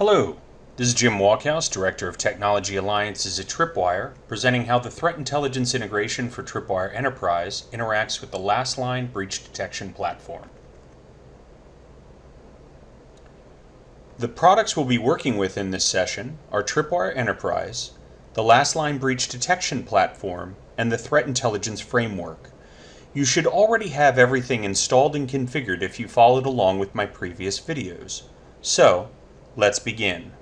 Hello, this is Jim Walkhouse, Director of Technology Alliances at Tripwire, presenting how the threat intelligence integration for Tripwire Enterprise interacts with the Lastline breach detection platform. The products we'll be working with in this session are Tripwire Enterprise, the Lastline breach detection platform, and the Threat Intelligence Framework. You should already have everything installed and configured if you followed along with my previous videos. So, let's begin.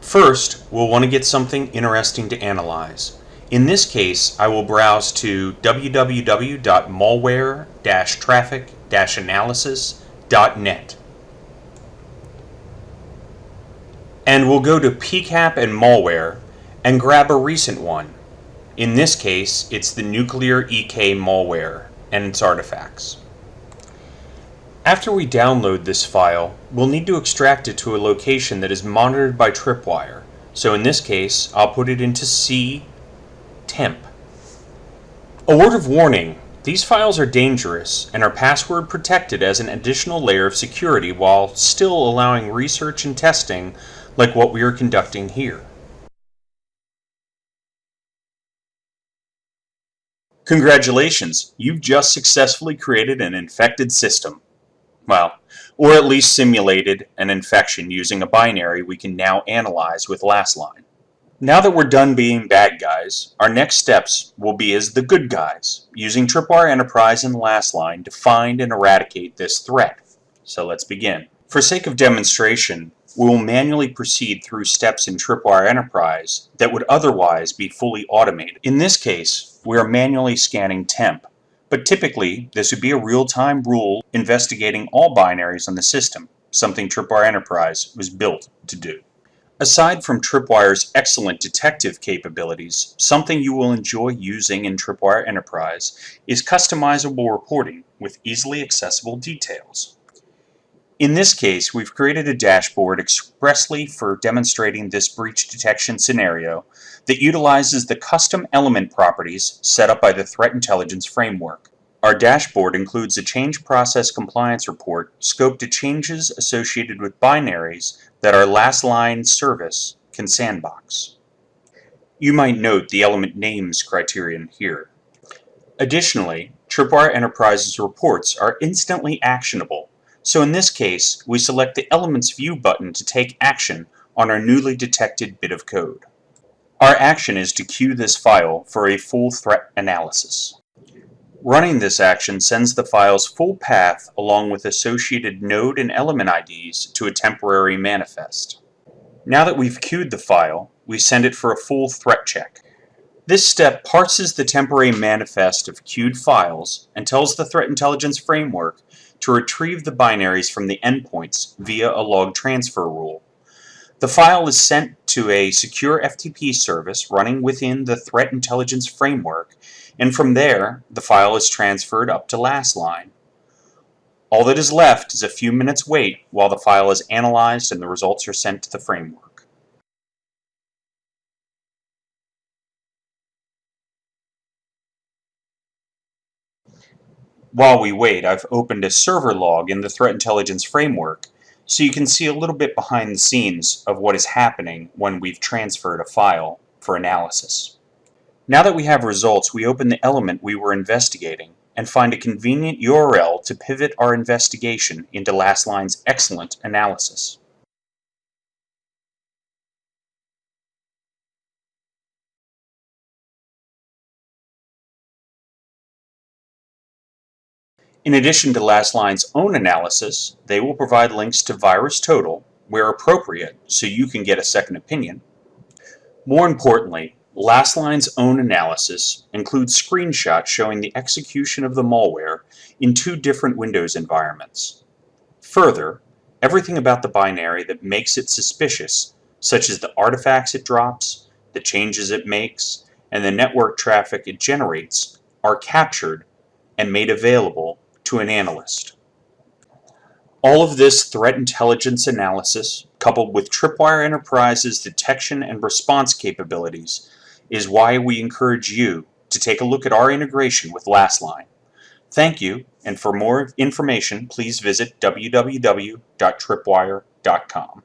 First, we'll want to get something interesting to analyze. In this case, I will browse to www.malware-traffic-analysis.net. And we'll go to PCAP and malware and grab a recent one. In this case, it's the Nuclear EK malware and its artifacts. After we download this file, we'll need to extract it to a location that is monitored by Tripwire. So in this case, I'll put it into C temp. A word of warning, these files are dangerous and are password protected as an additional layer of security while still allowing research and testing like what we are conducting here. Congratulations, you've just successfully created an infected system. Well, or at least simulated an infection using a binary we can now analyze with Lastline. Now that we're done being bad guys, our next steps will be as the good guys, using Tripwire Enterprise and Lastline to find and eradicate this threat. So let's begin. For sake of demonstration, we will manually proceed through steps in Tripwire Enterprise that would otherwise be fully automated. In this case, we are manually scanning temp, but typically, this would be a real-time rule investigating all binaries on the system, something Tripwire Enterprise was built to do. Aside from Tripwire's excellent detective capabilities, something you will enjoy using in Tripwire Enterprise is customizable reporting with easily accessible details. In this case, we've created a dashboard expressly for demonstrating this breach detection scenario that utilizes the custom element properties set up by the Threat Intelligence Framework. Our dashboard includes a change process compliance report scoped to changes associated with binaries that our Lastline service can sandbox. You might note the element names criterion here. Additionally, Tripwire Enterprise's reports are instantly actionable, so in this case, we select the Elements View button to take action on our newly detected bit of code. Our action is to queue this file for a full threat analysis. Running this action sends the file's full path along with associated node and element IDs to a temporary manifest. Now that we've queued the file, we send it for a full threat check. This step parses the temporary manifest of queued files and tells the Threat Intelligence Framework to retrieve the binaries from the endpoints via a log transfer rule. The file is sent to a secure FTP service running within the Threat Intelligence Framework, and from there, the file is transferred up to Lastline. All that is left is a few minutes wait while the file is analyzed and the results are sent to the framework. While we wait, I've opened a server log in the Threat Intelligence Framework so you can see a little bit behind the scenes of what is happening when we've transferred a file for analysis. Now that we have results, we open the element we were investigating and find a convenient URL to pivot our investigation into Lastline's excellent analysis. In addition to Lastline's own analysis, they will provide links to VirusTotal where appropriate so you can get a second opinion. More importantly, Lastline's own analysis includes screenshots showing the execution of the malware in two different Windows environments. Further, everything about the binary that makes it suspicious, such as the artifacts it drops, the changes it makes, and the network traffic it generates, are captured and made available to an analyst. All of this threat intelligence analysis, coupled with Tripwire Enterprise's detection and response capabilities, is why we encourage you to take a look at our integration with Lastline. Thank you, and for more information, please visit www.tripwire.com.